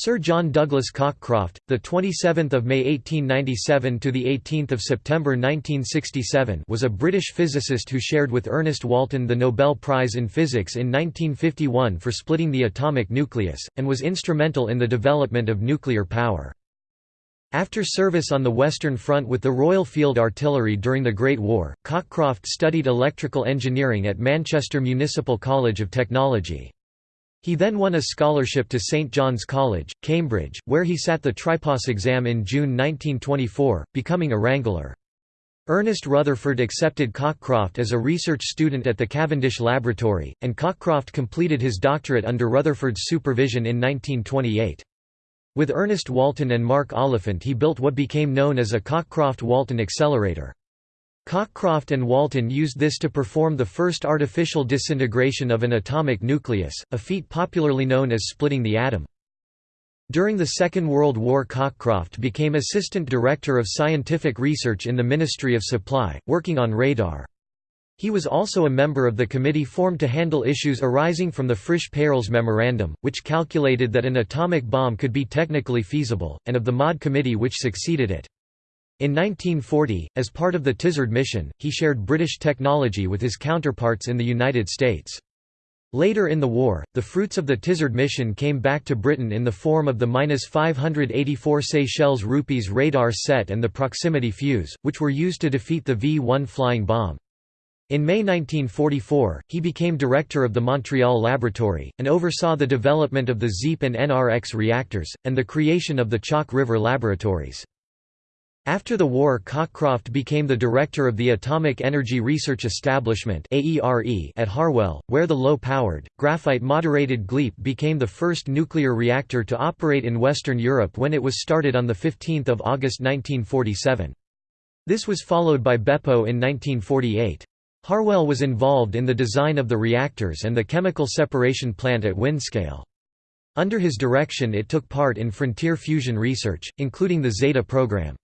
Sir John Douglas Cockcroft, the 27th of May 1897 to the 18th of September 1967, was a British physicist who shared with Ernest Walton the Nobel Prize in Physics in 1951 for splitting the atomic nucleus and was instrumental in the development of nuclear power. After service on the Western Front with the Royal Field Artillery during the Great War, Cockcroft studied electrical engineering at Manchester Municipal College of Technology. He then won a scholarship to St John's College, Cambridge, where he sat the Tripos exam in June 1924, becoming a Wrangler. Ernest Rutherford accepted Cockcroft as a research student at the Cavendish Laboratory, and Cockcroft completed his doctorate under Rutherford's supervision in 1928. With Ernest Walton and Mark Oliphant he built what became known as a Cockcroft-Walton accelerator. Cockcroft and Walton used this to perform the first artificial disintegration of an atomic nucleus, a feat popularly known as splitting the atom. During the Second World War Cockcroft became Assistant Director of Scientific Research in the Ministry of Supply, working on radar. He was also a member of the committee formed to handle issues arising from the Frisch-Peierls Memorandum, which calculated that an atomic bomb could be technically feasible, and of the MAUD committee which succeeded it. In 1940, as part of the Tizard mission, he shared British technology with his counterparts in the United States. Later in the war, the fruits of the Tizard mission came back to Britain in the form of the 584 Seychelles rupees radar set and the proximity fuse, which were used to defeat the V-1 flying bomb. In May 1944, he became director of the Montreal Laboratory, and oversaw the development of the ZEEP and NRX reactors, and the creation of the Chalk River Laboratories. After the war Cockcroft became the director of the Atomic Energy Research Establishment at Harwell, where the low-powered, graphite-moderated GLEEP became the first nuclear reactor to operate in Western Europe when it was started on 15 August 1947. This was followed by BEPO in 1948. Harwell was involved in the design of the reactors and the chemical separation plant at Windscale. Under his direction it took part in frontier fusion research, including the Zeta program.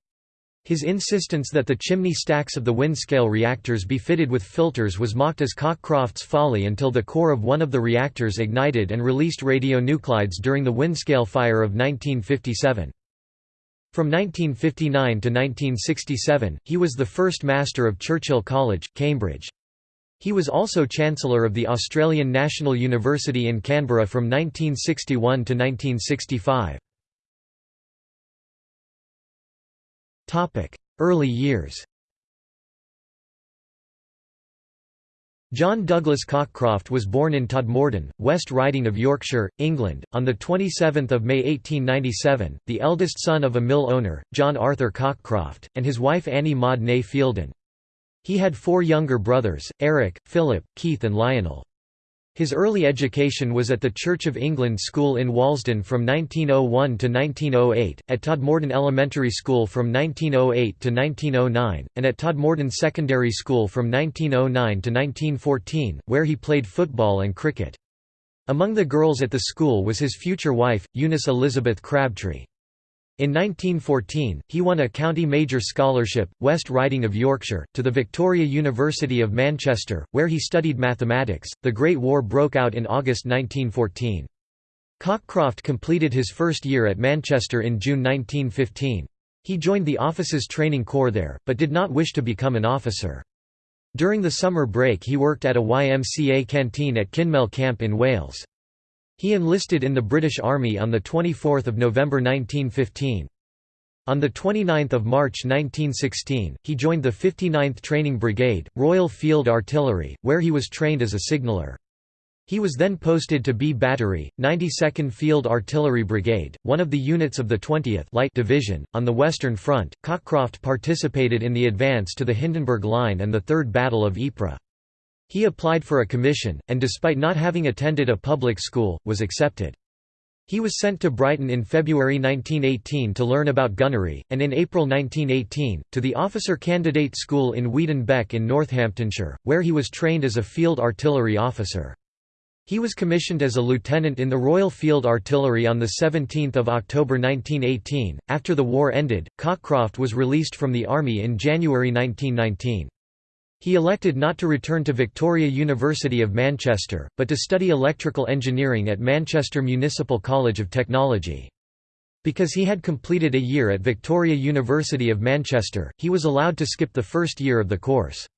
His insistence that the chimney stacks of the Windscale reactors be fitted with filters was mocked as Cockcroft's folly until the core of one of the reactors ignited and released radionuclides during the Windscale fire of 1957. From 1959 to 1967, he was the first Master of Churchill College, Cambridge. He was also Chancellor of the Australian National University in Canberra from 1961 to 1965. Early years John Douglas Cockcroft was born in Todmorden, West Riding of Yorkshire, England, on 27 May 1897, the eldest son of a mill owner, John Arthur Cockcroft, and his wife Annie Maud Ney Fielden. He had four younger brothers, Eric, Philip, Keith and Lionel. His early education was at the Church of England School in Walsden from 1901 to 1908, at Todmorden Elementary School from 1908 to 1909, and at Todmorden Secondary School from 1909 to 1914, where he played football and cricket. Among the girls at the school was his future wife, Eunice Elizabeth Crabtree. In 1914, he won a County Major Scholarship, West Riding of Yorkshire, to the Victoria University of Manchester, where he studied mathematics. The Great War broke out in August 1914. Cockcroft completed his first year at Manchester in June 1915. He joined the Officers Training Corps there, but did not wish to become an officer. During the summer break he worked at a YMCA canteen at Kinmel Camp in Wales. He enlisted in the British Army on 24 November 1915. On 29 March 1916, he joined the 59th Training Brigade, Royal Field Artillery, where he was trained as a signaller. He was then posted to B Battery, 92nd Field Artillery Brigade, one of the units of the 20th Light Division. On the Western Front, Cockcroft participated in the advance to the Hindenburg Line and the Third Battle of Ypres. He applied for a commission, and despite not having attended a public school, was accepted. He was sent to Brighton in February 1918 to learn about gunnery, and in April 1918, to the Officer Candidate School in Weedon Bec in Northamptonshire, where he was trained as a field artillery officer. He was commissioned as a lieutenant in the Royal Field Artillery on 17 October 1918. After the war ended, Cockcroft was released from the Army in January 1919. He elected not to return to Victoria University of Manchester, but to study electrical engineering at Manchester Municipal College of Technology. Because he had completed a year at Victoria University of Manchester, he was allowed to skip the first year of the course.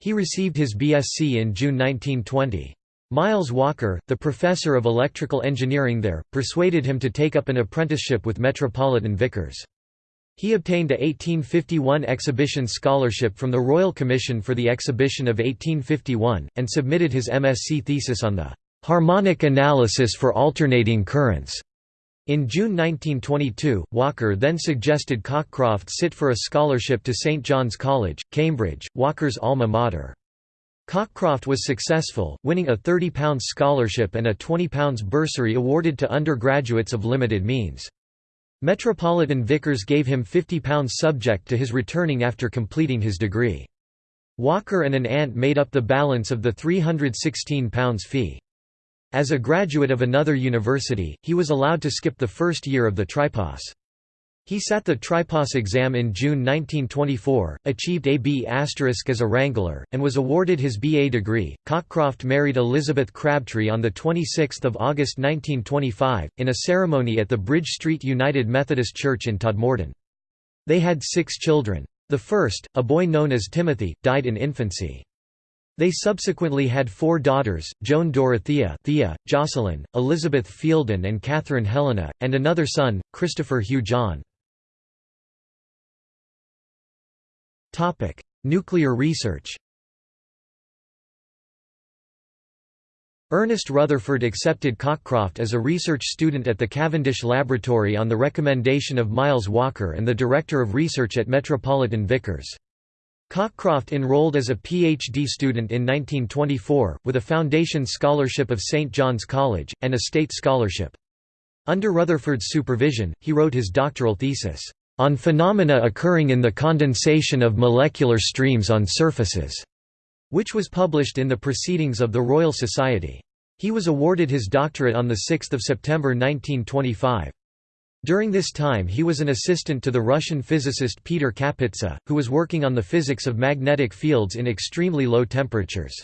He received his BSc in June 1920. Miles Walker, the professor of electrical engineering there, persuaded him to take up an apprenticeship with Metropolitan Vickers. He obtained a 1851 exhibition scholarship from the Royal Commission for the Exhibition of 1851, and submitted his MSc thesis on the harmonic analysis for alternating currents. In June 1922, Walker then suggested Cockcroft sit for a scholarship to St John's College, Cambridge, Walker's alma mater. Cockcroft was successful, winning a £30 scholarship and a £20 bursary awarded to undergraduates of limited means. Metropolitan Vickers gave him £50 subject to his returning after completing his degree. Walker and an aunt made up the balance of the £316 fee. As a graduate of another university, he was allowed to skip the first year of the tripos. He sat the tripos exam in June 1924, achieved a B** as a wrangler, and was awarded his BA degree. Cockcroft married Elizabeth Crabtree on 26 August 1925, in a ceremony at the Bridge Street United Methodist Church in Todmorden. They had six children. The first, a boy known as Timothy, died in infancy. They subsequently had four daughters, Joan Dorothea Thea, Jocelyn, Elizabeth Fielden and Catherine Helena, and another son, Christopher Hugh John. Nuclear research Ernest Rutherford accepted Cockcroft as a research student at the Cavendish Laboratory on the recommendation of Miles Walker and the Director of Research at Metropolitan Vickers. Cockcroft enrolled as a PhD student in 1924, with a foundation scholarship of St. John's College, and a state scholarship. Under Rutherford's supervision, he wrote his doctoral thesis, "...on phenomena occurring in the condensation of molecular streams on surfaces", which was published in the Proceedings of the Royal Society. He was awarded his doctorate on 6 September 1925. During this time he was an assistant to the Russian physicist Peter Kapitsa, who was working on the physics of magnetic fields in extremely low temperatures.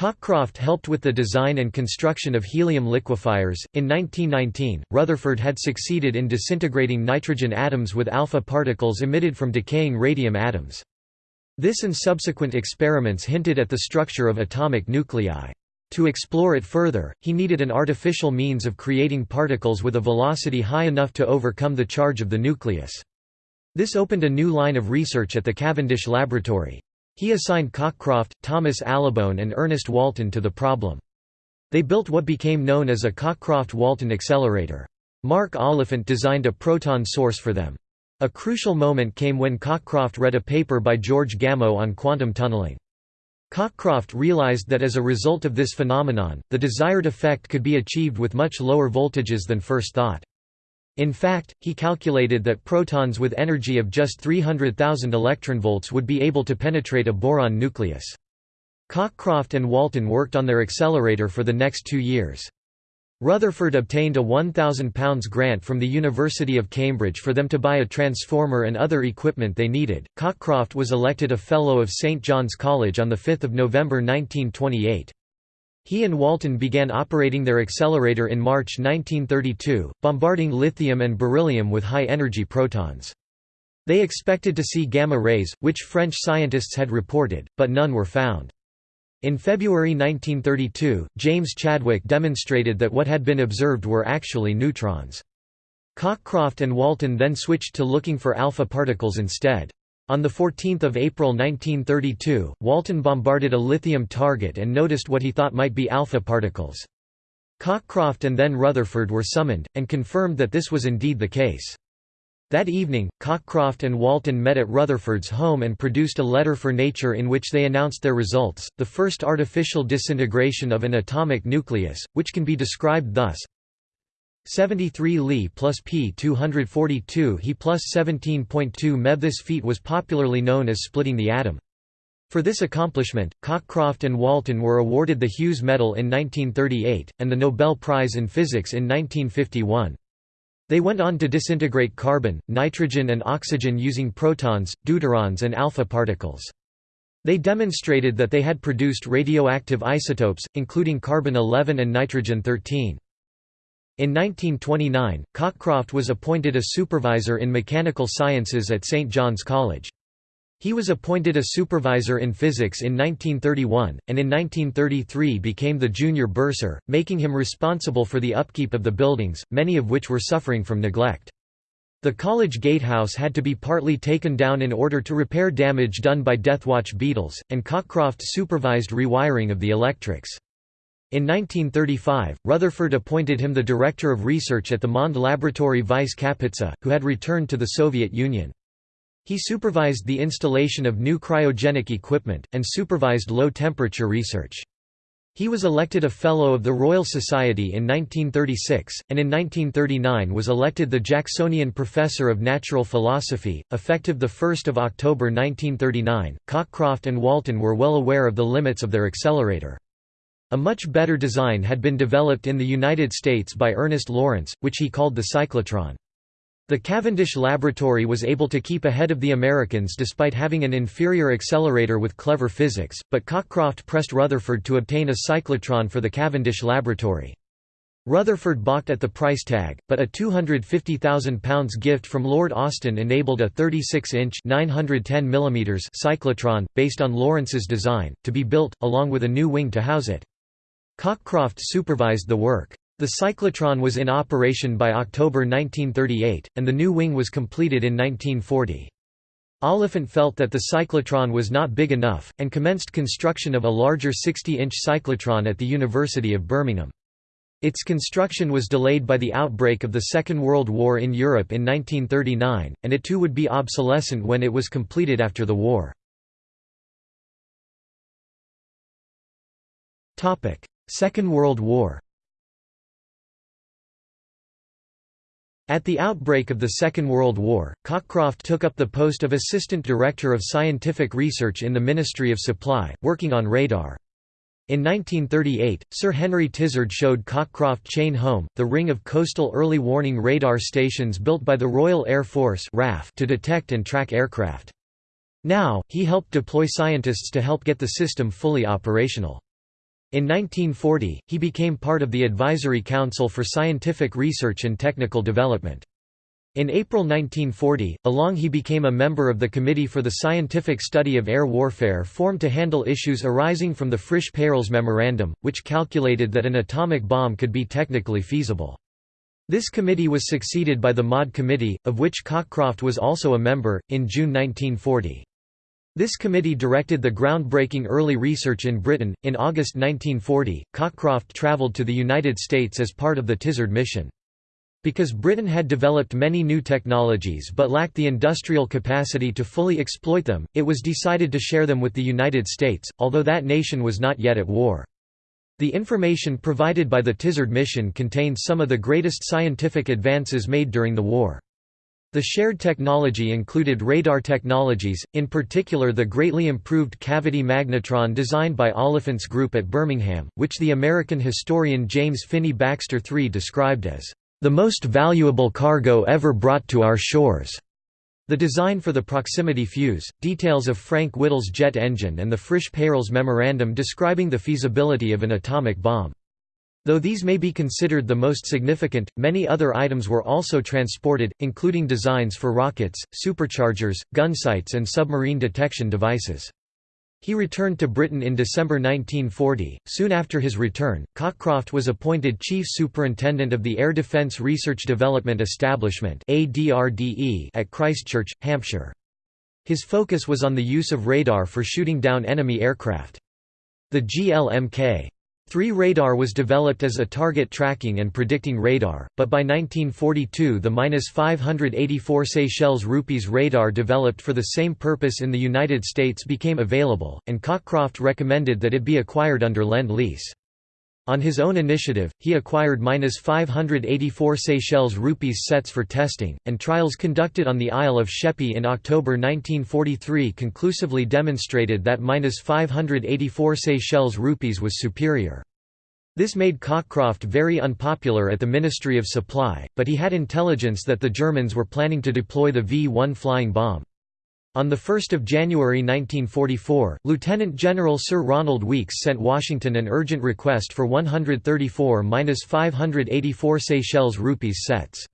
Cockcroft helped with the design and construction of helium liquefiers. In 1919, Rutherford had succeeded in disintegrating nitrogen atoms with alpha particles emitted from decaying radium atoms. This and subsequent experiments hinted at the structure of atomic nuclei. To explore it further, he needed an artificial means of creating particles with a velocity high enough to overcome the charge of the nucleus. This opened a new line of research at the Cavendish Laboratory. He assigned Cockcroft, Thomas Allibone and Ernest Walton to the problem. They built what became known as a Cockcroft-Walton accelerator. Mark Oliphant designed a proton source for them. A crucial moment came when Cockcroft read a paper by George Gamow on quantum tunneling. Cockcroft realized that as a result of this phenomenon, the desired effect could be achieved with much lower voltages than first thought. In fact, he calculated that protons with energy of just 300,000 electronvolts would be able to penetrate a boron nucleus. Cockcroft and Walton worked on their accelerator for the next two years. Rutherford obtained a £1,000 grant from the University of Cambridge for them to buy a transformer and other equipment they needed. Cockcroft was elected a Fellow of St John's College on 5 November 1928. He and Walton began operating their accelerator in March 1932, bombarding lithium and beryllium with high-energy protons. They expected to see gamma rays, which French scientists had reported, but none were found. In February 1932, James Chadwick demonstrated that what had been observed were actually neutrons. Cockcroft and Walton then switched to looking for alpha particles instead. On 14 April 1932, Walton bombarded a lithium target and noticed what he thought might be alpha particles. Cockcroft and then Rutherford were summoned, and confirmed that this was indeed the case. That evening, Cockcroft and Walton met at Rutherford's home and produced a letter for Nature in which they announced their results, the first artificial disintegration of an atomic nucleus, which can be described thus 73 Li plus P 242 He plus 17.2 MeV This feat was popularly known as splitting the atom. For this accomplishment, Cockcroft and Walton were awarded the Hughes Medal in 1938, and the Nobel Prize in Physics in 1951. They went on to disintegrate carbon, nitrogen and oxygen using protons, deuterons and alpha particles. They demonstrated that they had produced radioactive isotopes, including carbon-11 and nitrogen-13. In 1929, Cockcroft was appointed a supervisor in mechanical sciences at St. John's College. He was appointed a supervisor in physics in 1931, and in 1933 became the junior bursar, making him responsible for the upkeep of the buildings, many of which were suffering from neglect. The college gatehouse had to be partly taken down in order to repair damage done by Deathwatch beetles, and Cockcroft supervised rewiring of the electrics. In 1935, Rutherford appointed him the director of research at the Mond Laboratory Vice Kapitsa, who had returned to the Soviet Union. He supervised the installation of new cryogenic equipment, and supervised low-temperature research. He was elected a Fellow of the Royal Society in 1936, and in 1939 was elected the Jacksonian Professor of Natural Philosophy, effective 1 October 1939. Cockcroft and Walton were well aware of the limits of their accelerator. A much better design had been developed in the United States by Ernest Lawrence, which he called the cyclotron. The Cavendish Laboratory was able to keep ahead of the Americans despite having an inferior accelerator with clever physics, but Cockcroft pressed Rutherford to obtain a cyclotron for the Cavendish Laboratory. Rutherford balked at the price tag, but a £250,000 gift from Lord Austin enabled a 36-inch cyclotron, based on Lawrence's design, to be built, along with a new wing to house it. Cockcroft supervised the work. The cyclotron was in operation by October 1938, and the new wing was completed in 1940. Oliphant felt that the cyclotron was not big enough, and commenced construction of a larger 60-inch cyclotron at the University of Birmingham. Its construction was delayed by the outbreak of the Second World War in Europe in 1939, and it too would be obsolescent when it was completed after the war. Second World War At the outbreak of the Second World War, Cockcroft took up the post of Assistant Director of Scientific Research in the Ministry of Supply, working on radar. In 1938, Sir Henry Tizard showed Cockcroft Chain Home, the ring of coastal early warning radar stations built by the Royal Air Force to detect and track aircraft. Now, he helped deploy scientists to help get the system fully operational. In 1940, he became part of the Advisory Council for Scientific Research and Technical Development. In April 1940, along he became a member of the Committee for the Scientific Study of Air Warfare formed to handle issues arising from the Frisch-Peierls Memorandum, which calculated that an atomic bomb could be technically feasible. This committee was succeeded by the MAUD Committee, of which Cockcroft was also a member, in June 1940. This committee directed the groundbreaking early research in Britain. In August 1940, Cockcroft travelled to the United States as part of the Tizard mission. Because Britain had developed many new technologies but lacked the industrial capacity to fully exploit them, it was decided to share them with the United States, although that nation was not yet at war. The information provided by the Tizard mission contained some of the greatest scientific advances made during the war. The shared technology included radar technologies, in particular the greatly improved cavity magnetron designed by Oliphant's group at Birmingham, which the American historian James Finney Baxter III described as, "...the most valuable cargo ever brought to our shores." The design for the proximity fuse, details of Frank Whittle's jet engine and the Frisch-Peierls memorandum describing the feasibility of an atomic bomb. Though these may be considered the most significant, many other items were also transported, including designs for rockets, superchargers, gunsights and submarine detection devices. He returned to Britain in December 1940. Soon after his return, Cockcroft was appointed Chief Superintendent of the Air Defence Research Development Establishment at Christchurch, Hampshire. His focus was on the use of radar for shooting down enemy aircraft. The GLMK 3 radar was developed as a target tracking and predicting radar, but by 1942 the -584 Seychelles rupees radar developed for the same purpose in the United States became available, and Cockcroft recommended that it be acquired under Lend-Lease. On his own initiative, he acquired -584 Seychelles rupees sets for testing, and trials conducted on the Isle of Sheppey in October 1943 conclusively demonstrated that -584 Seychelles rupees was superior. This made Cockcroft very unpopular at the Ministry of Supply, but he had intelligence that the Germans were planning to deploy the V-1 flying bomb. On 1 January 1944, Lieutenant General Sir Ronald Weeks sent Washington an urgent request for 134–584 Seychelles rupees sets.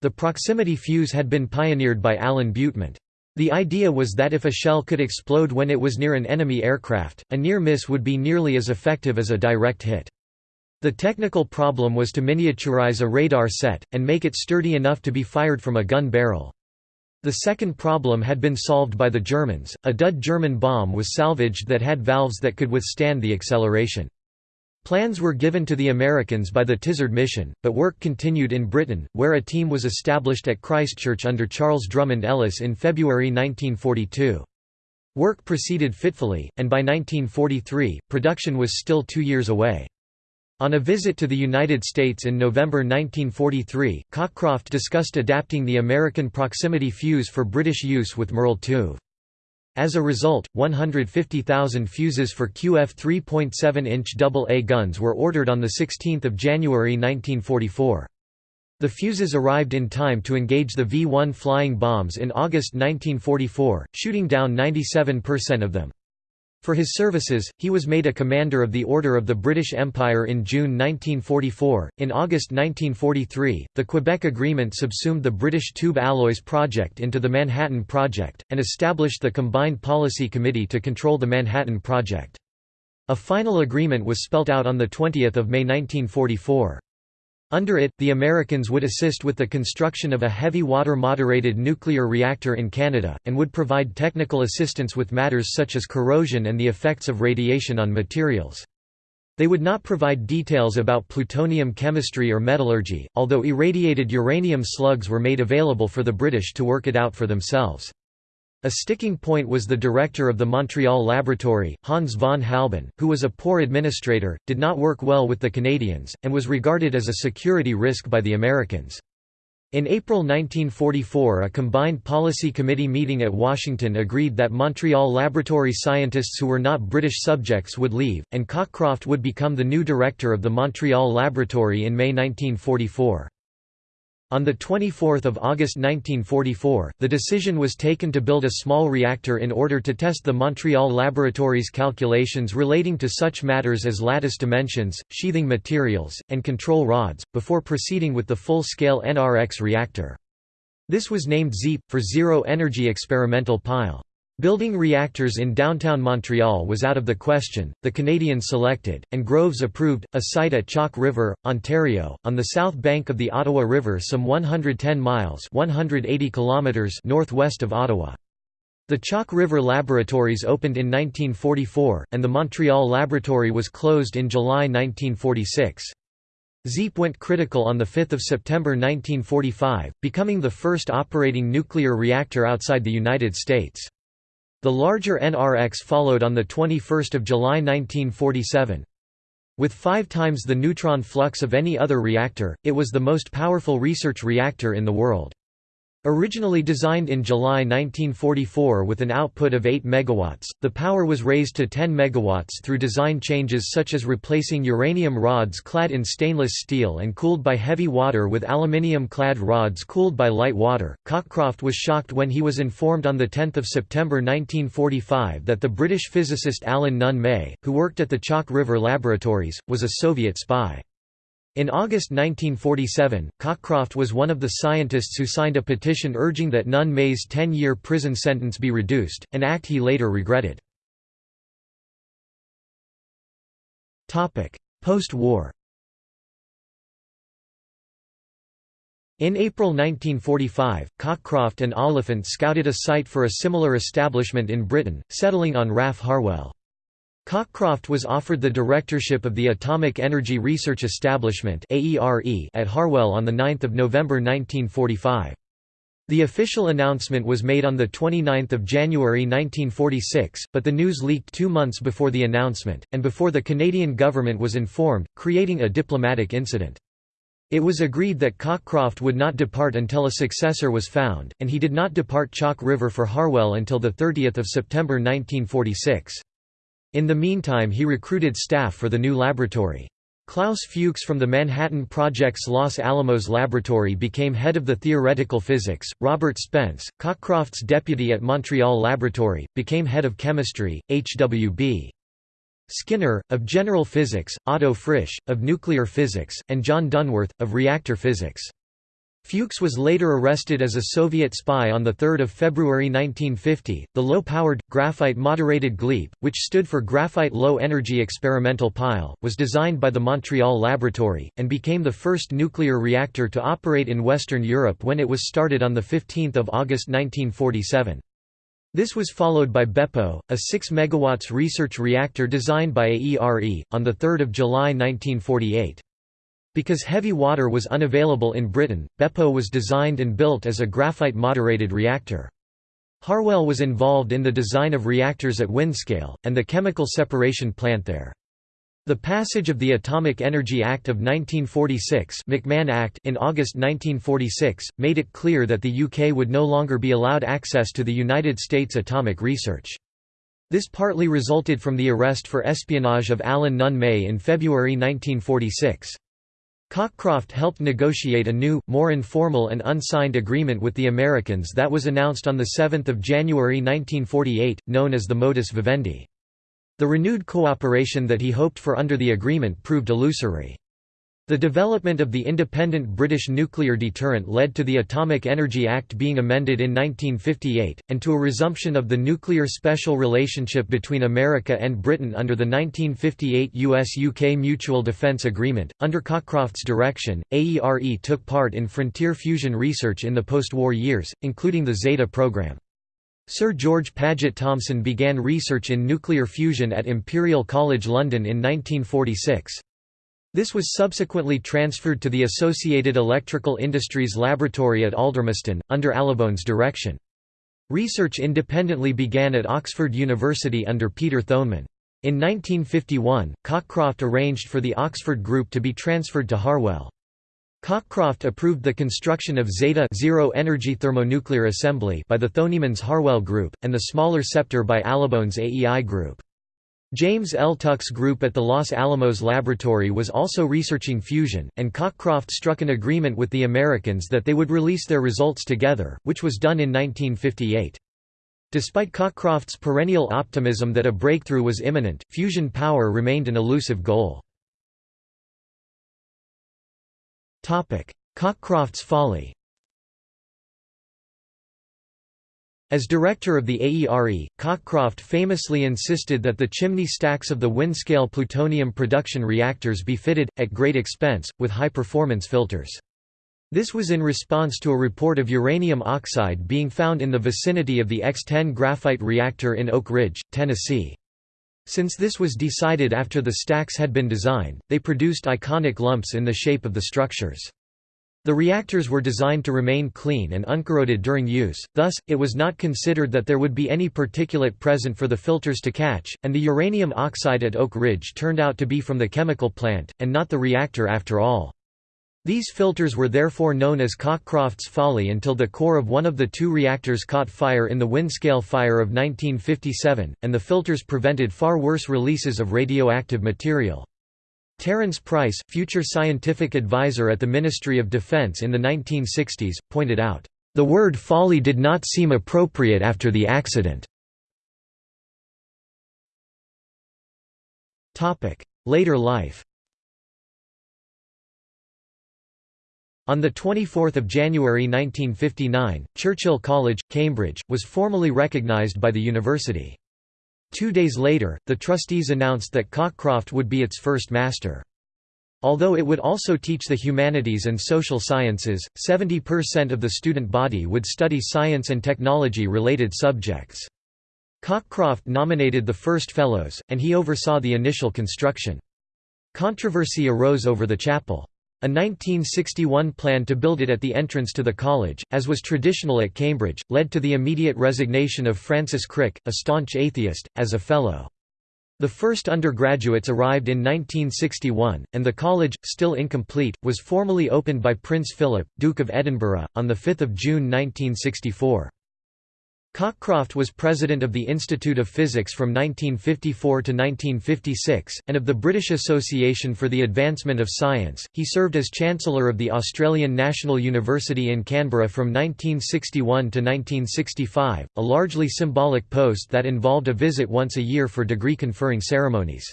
The proximity fuse had been pioneered by Alan Butement. The idea was that if a shell could explode when it was near an enemy aircraft, a near miss would be nearly as effective as a direct hit. The technical problem was to miniaturize a radar set, and make it sturdy enough to be fired from a gun barrel. The second problem had been solved by the Germans, a dud German bomb was salvaged that had valves that could withstand the acceleration. Plans were given to the Americans by the Tizard mission, but work continued in Britain, where a team was established at Christchurch under Charles Drummond Ellis in February 1942. Work proceeded fitfully, and by 1943, production was still two years away. On a visit to the United States in November 1943, Cockcroft discussed adapting the American proximity fuse for British use with Merle Tuve. As a result, 150,000 fuses for QF 3.7-inch AA guns were ordered on 16 January 1944. The fuses arrived in time to engage the V-1 flying bombs in August 1944, shooting down 97% of them. For his services, he was made a Commander of the Order of the British Empire in June 1944. In August 1943, the Quebec Agreement subsumed the British Tube Alloys Project into the Manhattan Project, and established the Combined Policy Committee to control the Manhattan Project. A final agreement was spelt out on 20 May 1944. Under it, the Americans would assist with the construction of a heavy water moderated nuclear reactor in Canada, and would provide technical assistance with matters such as corrosion and the effects of radiation on materials. They would not provide details about plutonium chemistry or metallurgy, although irradiated uranium slugs were made available for the British to work it out for themselves. A sticking point was the director of the Montreal laboratory, Hans von Halban, who was a poor administrator, did not work well with the Canadians, and was regarded as a security risk by the Americans. In April 1944 a combined policy committee meeting at Washington agreed that Montreal laboratory scientists who were not British subjects would leave, and Cockcroft would become the new director of the Montreal laboratory in May 1944. On 24 August 1944, the decision was taken to build a small reactor in order to test the Montreal Laboratory's calculations relating to such matters as lattice dimensions, sheathing materials, and control rods, before proceeding with the full-scale NRX reactor. This was named ZEEP, for Zero Energy Experimental Pile. Building reactors in downtown Montreal was out of the question, the Canadians selected, and Groves approved, a site at Chalk River, Ontario, on the south bank of the Ottawa River some 110 miles 180 kilometers northwest of Ottawa. The Chalk River Laboratories opened in 1944, and the Montreal Laboratory was closed in July 1946. ZEEP went critical on 5 September 1945, becoming the first operating nuclear reactor outside the United States. The larger NRX followed on 21 July 1947. With five times the neutron flux of any other reactor, it was the most powerful research reactor in the world. Originally designed in July 1944 with an output of 8 MW, the power was raised to 10 MW through design changes such as replacing uranium rods clad in stainless steel and cooled by heavy water with aluminium-clad rods cooled by light water. Cockcroft was shocked when he was informed on 10 September 1945 that the British physicist Alan Nunn May, who worked at the Chalk River Laboratories, was a Soviet spy. In August 1947, Cockcroft was one of the scientists who signed a petition urging that Nunn May's 10-year prison sentence be reduced, an act he later regretted. Post-war In April 1945, Cockcroft and Oliphant scouted a site for a similar establishment in Britain, settling on RAF Harwell. Cockcroft was offered the directorship of the Atomic Energy Research Establishment at Harwell on 9 November 1945. The official announcement was made on 29 January 1946, but the news leaked two months before the announcement, and before the Canadian government was informed, creating a diplomatic incident. It was agreed that Cockcroft would not depart until a successor was found, and he did not depart Chalk River for Harwell until 30 September 1946. In the meantime he recruited staff for the new laboratory. Klaus Fuchs from the Manhattan Project's Los Alamos laboratory became head of the theoretical physics, Robert Spence, Cockcroft's deputy at Montreal Laboratory, became head of chemistry, H.W.B. Skinner, of general physics, Otto Frisch, of nuclear physics, and John Dunworth, of reactor physics. Fuchs was later arrested as a Soviet spy on 3 February 1950. The low powered, graphite moderated GLEEP, which stood for Graphite Low Energy Experimental Pile, was designed by the Montreal Laboratory, and became the first nuclear reactor to operate in Western Europe when it was started on 15 August 1947. This was followed by BEPO, a 6 MW research reactor designed by AERE, on 3 July 1948. Because heavy water was unavailable in Britain, BEPO was designed and built as a graphite-moderated reactor. Harwell was involved in the design of reactors at Windscale, and the chemical separation plant there. The passage of the Atomic Energy Act of 1946 McMahon Act in August 1946, made it clear that the UK would no longer be allowed access to the United States atomic research. This partly resulted from the arrest for espionage of Alan Nunn May in February 1946. Cockcroft helped negotiate a new, more informal and unsigned agreement with the Americans that was announced on 7 January 1948, known as the modus vivendi. The renewed cooperation that he hoped for under the agreement proved illusory. The development of the independent British nuclear deterrent led to the Atomic Energy Act being amended in 1958, and to a resumption of the nuclear special relationship between America and Britain under the 1958 US-UK Mutual Defence Agreement. Under Cockcroft's direction, AERE took part in frontier fusion research in the post-war years, including the Zeta program. Sir George Paget Thomson began research in nuclear fusion at Imperial College London in 1946. This was subsequently transferred to the Associated Electrical Industries Laboratory at Aldermaston, under Allibone's direction. Research independently began at Oxford University under Peter Thonemann. In 1951, Cockcroft arranged for the Oxford Group to be transferred to Harwell. Cockcroft approved the construction of Zeta zero-energy thermonuclear assembly by the Thonemann's Harwell Group, and the smaller Sceptre by Allibone's AEI Group. James L. Tuck's group at the Los Alamos Laboratory was also researching fusion, and Cockcroft struck an agreement with the Americans that they would release their results together, which was done in 1958. Despite Cockcroft's perennial optimism that a breakthrough was imminent, fusion power remained an elusive goal. Cockcroft's folly As director of the AERE, Cockcroft famously insisted that the chimney stacks of the Windscale plutonium production reactors be fitted, at great expense, with high-performance filters. This was in response to a report of uranium oxide being found in the vicinity of the X-10 graphite reactor in Oak Ridge, Tennessee. Since this was decided after the stacks had been designed, they produced iconic lumps in the shape of the structures. The reactors were designed to remain clean and uncorroded during use, thus, it was not considered that there would be any particulate present for the filters to catch, and the uranium oxide at Oak Ridge turned out to be from the chemical plant, and not the reactor after all. These filters were therefore known as Cockcroft's folly until the core of one of the two reactors caught fire in the Windscale fire of 1957, and the filters prevented far worse releases of radioactive material. Terence Price, future scientific advisor at the Ministry of Defense in the 1960s, pointed out, "...the word folly did not seem appropriate after the accident." Later life On 24 January 1959, Churchill College, Cambridge, was formally recognised by the university. Two days later, the trustees announced that Cockcroft would be its first master. Although it would also teach the humanities and social sciences, 70% of the student body would study science and technology-related subjects. Cockcroft nominated the first fellows, and he oversaw the initial construction. Controversy arose over the chapel. A 1961 plan to build it at the entrance to the college, as was traditional at Cambridge, led to the immediate resignation of Francis Crick, a staunch atheist, as a fellow. The first undergraduates arrived in 1961, and the college, still incomplete, was formally opened by Prince Philip, Duke of Edinburgh, on 5 June 1964. Cockcroft was president of the Institute of Physics from 1954 to 1956, and of the British Association for the Advancement of Science. He served as Chancellor of the Australian National University in Canberra from 1961 to 1965, a largely symbolic post that involved a visit once a year for degree conferring ceremonies.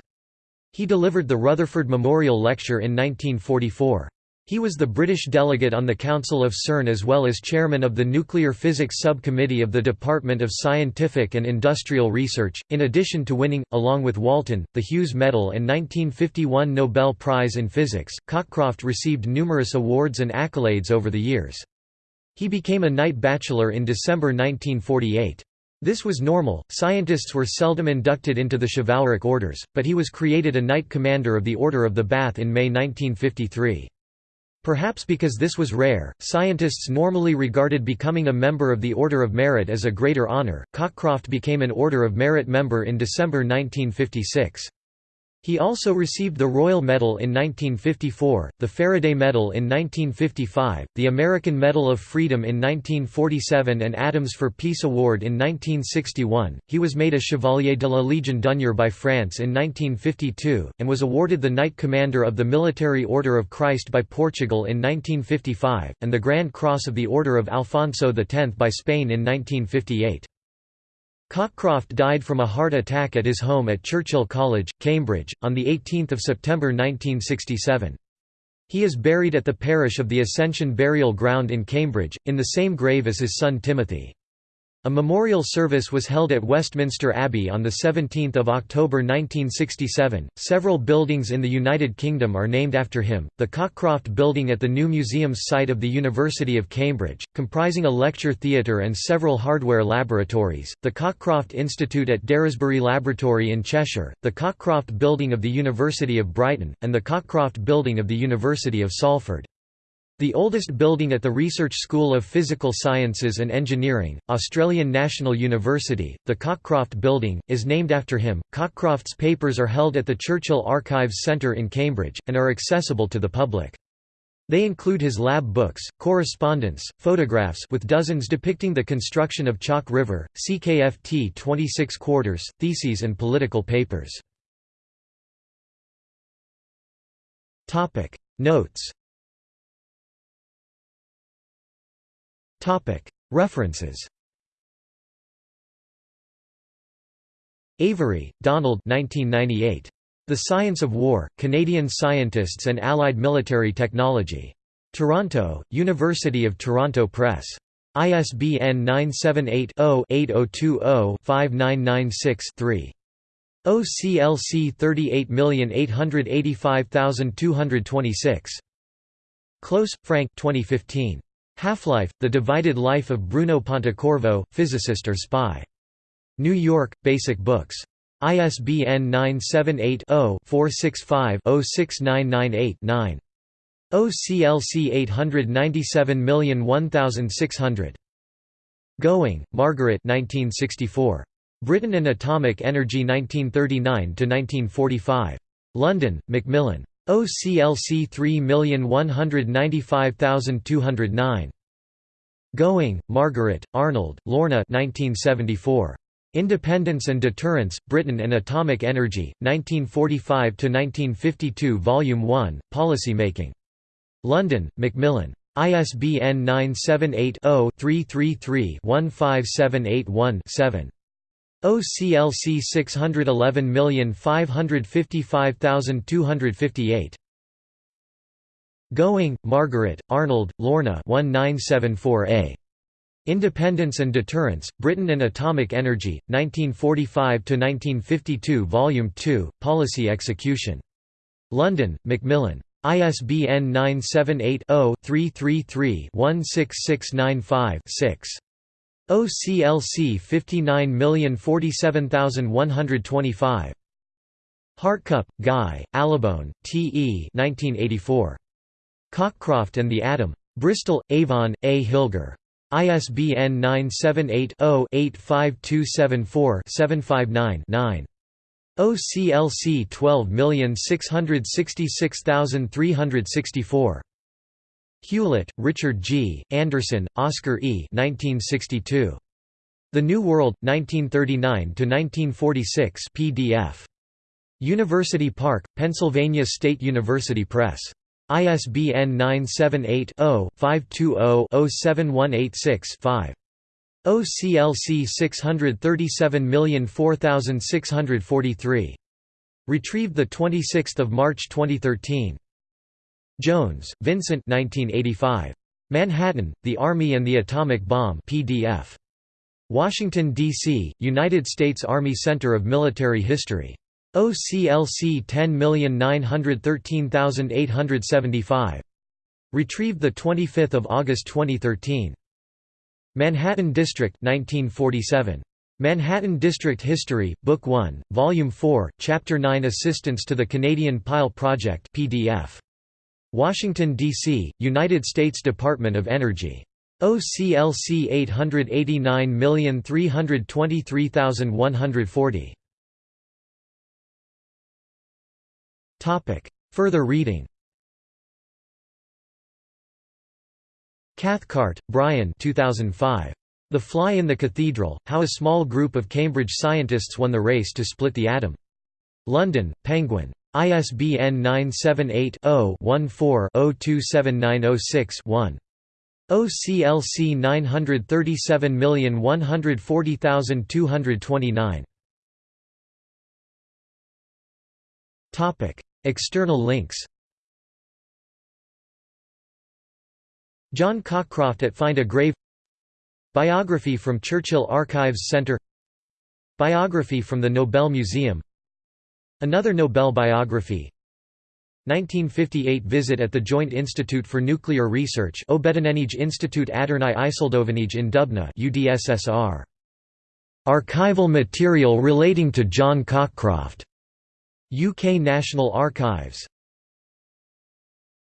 He delivered the Rutherford Memorial Lecture in 1944. He was the British delegate on the Council of CERN as well as chairman of the Nuclear Physics Subcommittee of the Department of Scientific and Industrial Research, in addition to winning, along with Walton, the Hughes Medal and 1951 Nobel Prize in Physics. Cockcroft received numerous awards and accolades over the years. He became a Knight Bachelor in December 1948. This was normal, scientists were seldom inducted into the chivalric orders, but he was created a Knight Commander of the Order of the Bath in May 1953. Perhaps because this was rare, scientists normally regarded becoming a member of the Order of Merit as a greater honor. Cockcroft became an Order of Merit member in December 1956. He also received the Royal Medal in 1954, the Faraday Medal in 1955, the American Medal of Freedom in 1947 and Atoms for Peace Award in 1961. He was made a Chevalier de la Légion d'honneur by France in 1952, and was awarded the Knight Commander of the Military Order of Christ by Portugal in 1955, and the Grand Cross of the Order of Alfonso X by Spain in 1958. Cockcroft died from a heart attack at his home at Churchill College, Cambridge, on 18 September 1967. He is buried at the parish of the Ascension Burial Ground in Cambridge, in the same grave as his son Timothy. A memorial service was held at Westminster Abbey on 17 October 1967. Several buildings in the United Kingdom are named after him. The Cockcroft Building at the new museum's site of the University of Cambridge, comprising a lecture theatre and several hardware laboratories, the Cockcroft Institute at Daresbury Laboratory in Cheshire, the Cockcroft Building of the University of Brighton, and the Cockcroft Building of the University of Salford. The oldest building at the Research School of Physical Sciences and Engineering, Australian National University, the Cockcroft Building, is named after him. Cockcroft's papers are held at the Churchill Archives Centre in Cambridge, and are accessible to the public. They include his lab books, correspondence, photographs with dozens depicting the construction of Chalk River, CKFT 26 quarters, theses and political papers. Notes References Avery, Donald 1998. The Science of War, Canadian Scientists and Allied Military Technology. Toronto, University of Toronto Press. ISBN 978-0-8020-5996-3. OCLC 38885226. Close, Frank 2015. Half-Life, The Divided Life of Bruno Pontecorvo, Physicist or Spy. New York, Basic Books. ISBN 978-0-465-06998-9. OCLC 897001600. Gowing, Margaret 1964. Britain and Atomic Energy 1939–1945. London, Macmillan. OCLC 3195209. Gowing, Margaret, Arnold, Lorna 1974. Independence and Deterrence, Britain and Atomic Energy, 1945–1952 Volume 1, Policy Making. London, Macmillan. ISBN 978 0 333 15781 7. OCLC 611555258. Gowing, Margaret, Arnold, Lorna 1974a. Independence and Deterrence, Britain and Atomic Energy, 1945–1952 Volume 2, Policy Execution. London, Macmillan. ISBN 978 0 333 16695 6. OCLC 59047125. Hartcup, Guy, Allibone, T. E. 1984. Cockcroft and the Atom. Bristol, Avon, A. Hilger. ISBN 978-0-85274-759-9. OCLC 12666364. Hewlett, Richard G., Anderson, Oscar E. 1962. The New World, 1939–1946 PDF. University Park, Pennsylvania State University Press. ISBN 978-0-520-07186-5. OCLC 637004643. Retrieved 26 March 2013. Jones, Vincent 1985. Manhattan, The Army and the Atomic Bomb PDF. Washington, D.C., United States Army Center of Military History. OCLC 10913875. Retrieved 25 August 2013. Manhattan District 1947. Manhattan District History, Book 1, Volume 4, Chapter 9 Assistance to the Canadian Pile Project PDF. Washington, D.C., United States Department of Energy. OCLC 889323140. Further reading Cathcart, Brian 2005. The Fly in the Cathedral, How a Small Group of Cambridge Scientists Won the Race to Split the Atom. London, Penguin. ISBN 978-0-14-027906-1. OCLC 937140229. External links John Cockcroft at Find a Grave Biography from Churchill Archives Centre Biography from the Nobel Museum Another Nobel biography 1958 visit at the Joint Institute for Nuclear Research Obetenenij Institute Adernai Isildovenij in Dubna UDSSR. Archival material relating to John Cockcroft. UK National Archives